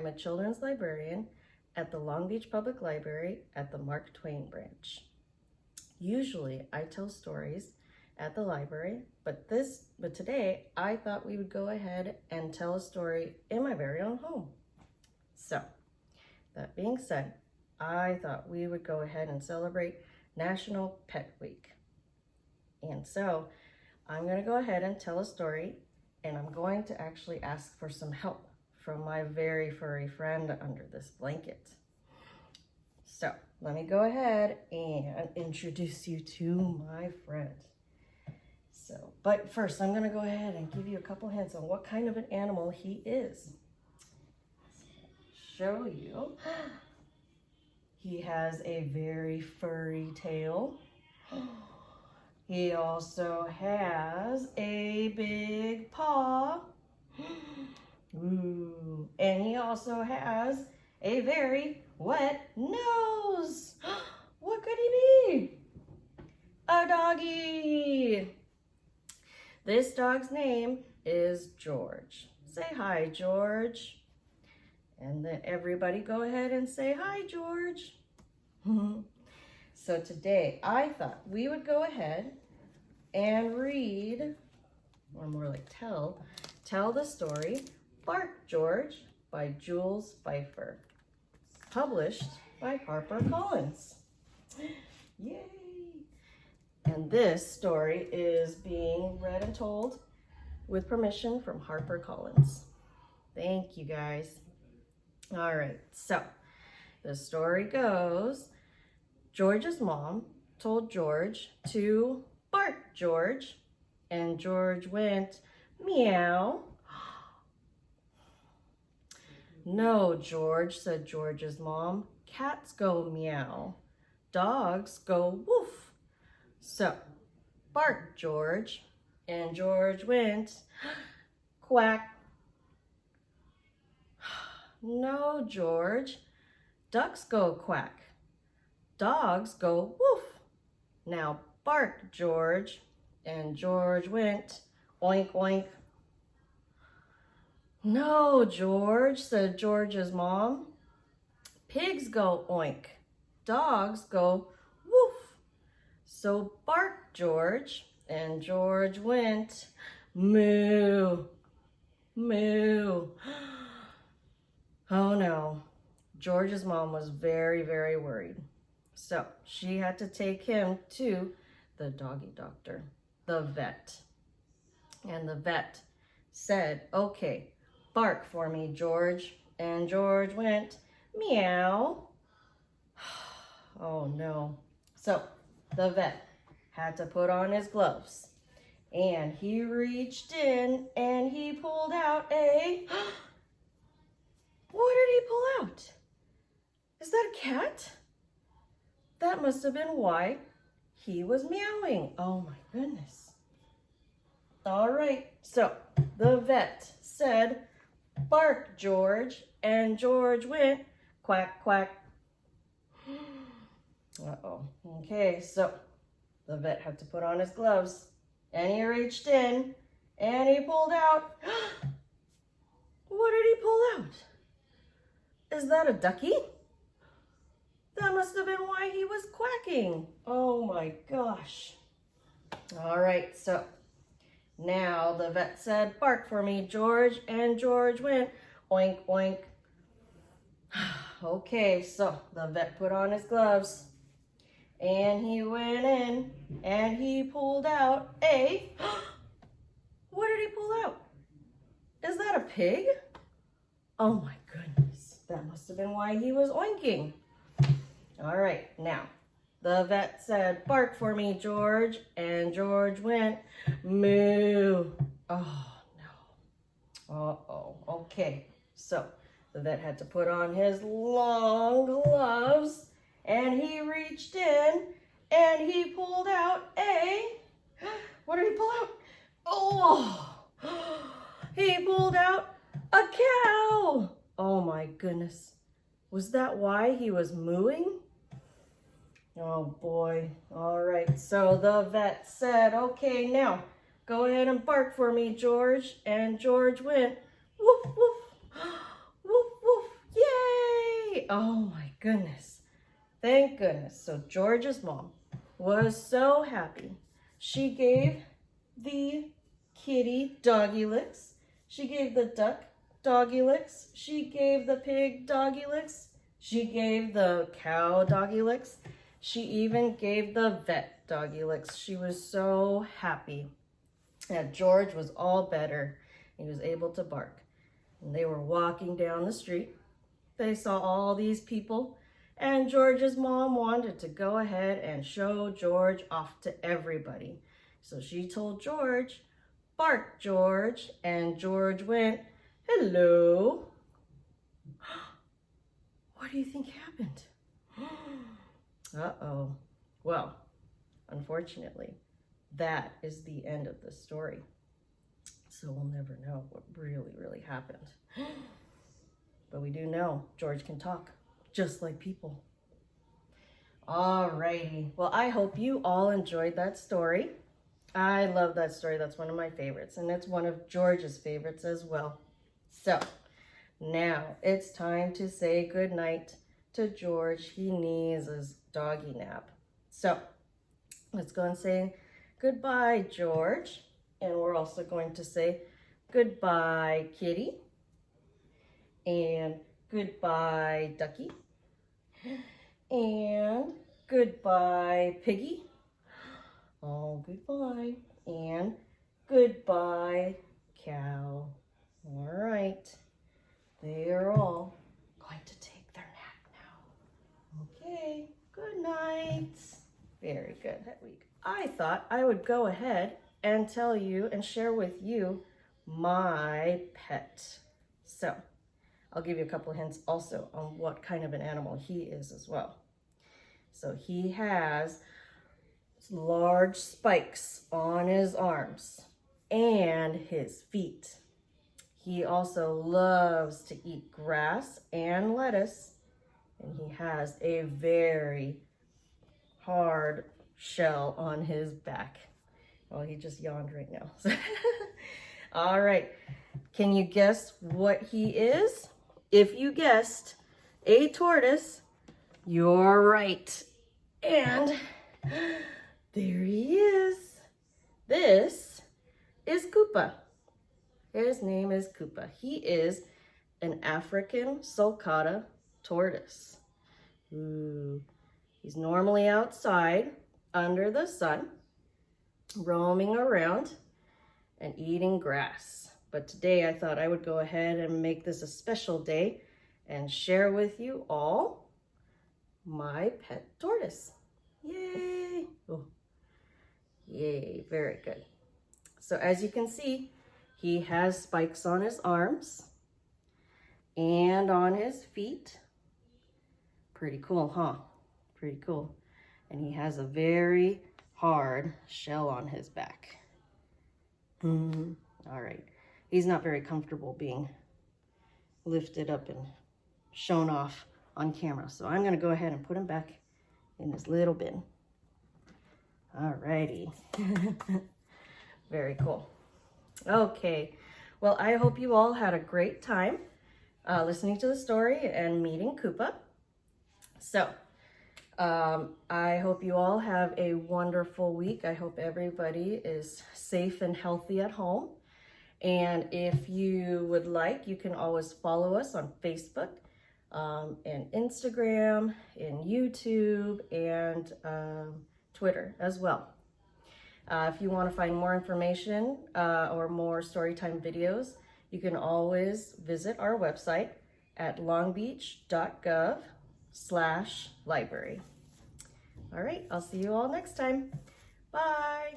I'm a children's librarian at the Long Beach Public Library at the Mark Twain branch. Usually I tell stories at the library, but this but today I thought we would go ahead and tell a story in my very own home. So, that being said, I thought we would go ahead and celebrate National Pet Week. And so, I'm going to go ahead and tell a story and I'm going to actually ask for some help from my very furry friend under this blanket. So let me go ahead and introduce you to my friend. So, but first I'm gonna go ahead and give you a couple hints on what kind of an animal he is. Show you. He has a very furry tail. He also has a big paw. Ooh. And he also has a very wet nose. What could he be? A doggy. This dog's name is George. Say hi, George. And then everybody go ahead and say hi, George. so today I thought we would go ahead and read, or more like tell, tell the story Bark George by Jules Feiffer, published by HarperCollins. Yay! And this story is being read and told with permission from HarperCollins. Thank you guys. All right, so the story goes, George's mom told George to bark George, and George went meow no, George, said George's mom. Cats go meow. Dogs go woof. So, bark, George. And George went quack. No, George. Ducks go quack. Dogs go woof. Now bark, George. And George went oink, oink, no, George, said George's mom. Pigs go oink. Dogs go woof. So bark, George. And George went moo, moo. Oh no, George's mom was very, very worried. So she had to take him to the doggy doctor, the vet. And the vet said, okay, Bark for me, George. And George went, meow. Oh no. So the vet had to put on his gloves and he reached in and he pulled out a, what did he pull out? Is that a cat? That must have been why he was meowing. Oh my goodness. All right, so the vet said, Bark, George. And George went quack, quack. Uh-oh. Okay, so the vet had to put on his gloves. And he reached in and he pulled out. what did he pull out? Is that a ducky? That must have been why he was quacking. Oh my gosh. All right, so now the vet said, bark for me, George. And George went, oink, oink. okay, so the vet put on his gloves. And he went in and he pulled out a, what did he pull out? Is that a pig? Oh my goodness, that must have been why he was oinking. All right, now the vet said, bark for me, George. And George went, moo. Oh, no. Uh-oh. Okay. So the vet had to put on his long gloves and he reached in and he pulled out a, what did he pull out? Oh, he pulled out a cow. Oh my goodness. Was that why he was mooing? Oh boy. All right. So the vet said, okay, now go ahead and bark for me, George. And George went, woof, woof, woof, woof. Yay! Oh my goodness. Thank goodness. So George's mom was so happy. She gave the kitty doggy licks. She gave the duck doggy licks. She gave the pig doggy licks. She gave the cow doggy licks. She even gave the vet doggy licks. She was so happy. And George was all better. He was able to bark. And they were walking down the street. They saw all these people and George's mom wanted to go ahead and show George off to everybody. So she told George, bark George, and George went, hello. What do you think happened? Uh-oh. Well, unfortunately, that is the end of the story. So we'll never know what really, really happened. But we do know George can talk, just like people. Alrighty. Well, I hope you all enjoyed that story. I love that story. That's one of my favorites. And it's one of George's favorites as well. So, now it's time to say goodnight to George. He needs his doggy nap. So, let's go and say goodbye, George. And we're also going to say goodbye, Kitty. And goodbye, Ducky. And goodbye, Piggy. Oh, goodbye. And goodbye, cow. All right. They are all going to take their nap now. Okay. Good night. Good. I thought I would go ahead and tell you and share with you my pet. So I'll give you a couple hints also on what kind of an animal he is as well. So he has large spikes on his arms and his feet. He also loves to eat grass and lettuce, and he has a very hard shell on his back. Well, he just yawned right now. All right, can you guess what he is? If you guessed a tortoise, you're right. And there he is. This is Koopa. His name is Koopa. He is an African sulcata tortoise. Ooh. He's normally outside under the sun, roaming around and eating grass. But today I thought I would go ahead and make this a special day and share with you all my pet tortoise. Yay! Oh. Yay, very good. So as you can see, he has spikes on his arms and on his feet. Pretty cool, huh? Pretty cool. And he has a very hard shell on his back. Mm -hmm. All right he's not very comfortable being lifted up and shown off on camera. So I'm going to go ahead and put him back in his little bin. All righty. very cool. Okay. Well, I hope you all had a great time uh, listening to the story and meeting Koopa. So, um, I hope you all have a wonderful week. I hope everybody is safe and healthy at home. And if you would like, you can always follow us on Facebook um, and Instagram and YouTube and um, Twitter as well. Uh, if you want to find more information uh, or more storytime videos, you can always visit our website at longbeach.gov slash library. All right, I'll see you all next time. Bye.